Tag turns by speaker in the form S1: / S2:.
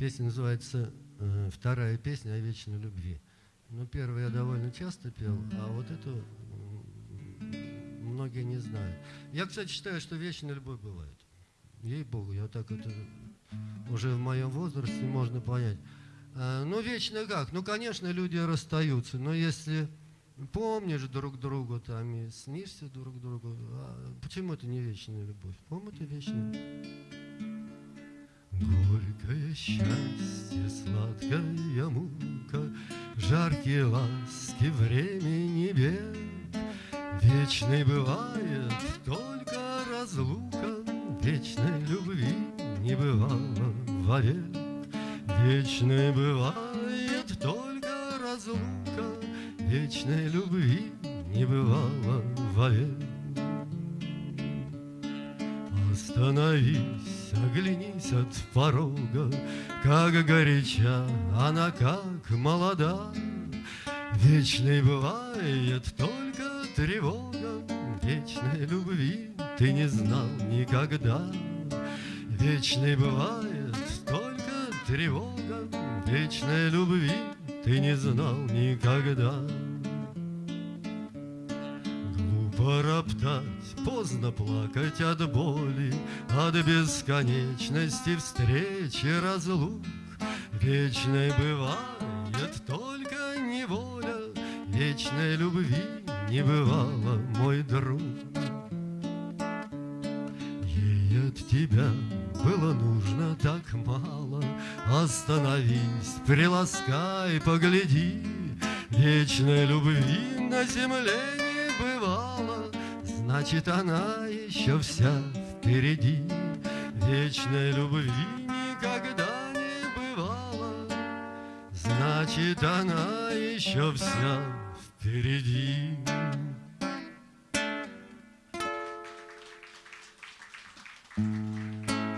S1: Песня называется э, «Вторая песня о вечной любви». Ну, первую я довольно часто пел, а вот эту многие не знают. Я, кстати, считаю, что вечная любовь бывает. Ей-богу, я так это уже в моем возрасте можно понять. А, ну, вечно как? Ну, конечно, люди расстаются, но если помнишь друг друга там и снишься друг другу, а почему это не вечная любовь? По-моему, это вечная Горькое счастье, сладкая мука, Жаркие ласки времени век. Вечной бывает только разлука, Вечной любви не бывало вовек. Вечной бывает только разлука, Вечной любви не бывало вовек. Остановись, оглянись от порога, Как горяча она, как молода. Вечной бывает только тревога, Вечной любви ты не знал никогда. Вечной бывает только тревога, Вечной любви ты не знал никогда. Глупо роптать, поздно плакать от боли, От бесконечности встречи разлук. Вечной бывает только неволя, Вечной любви не бывало, мой друг. Ей от тебя было нужно так мало, Остановись, приласкай, погляди, Вечной любви на земле бывало, Значит, она еще вся впереди. Вечной любви никогда не бывало, Значит, она еще вся впереди.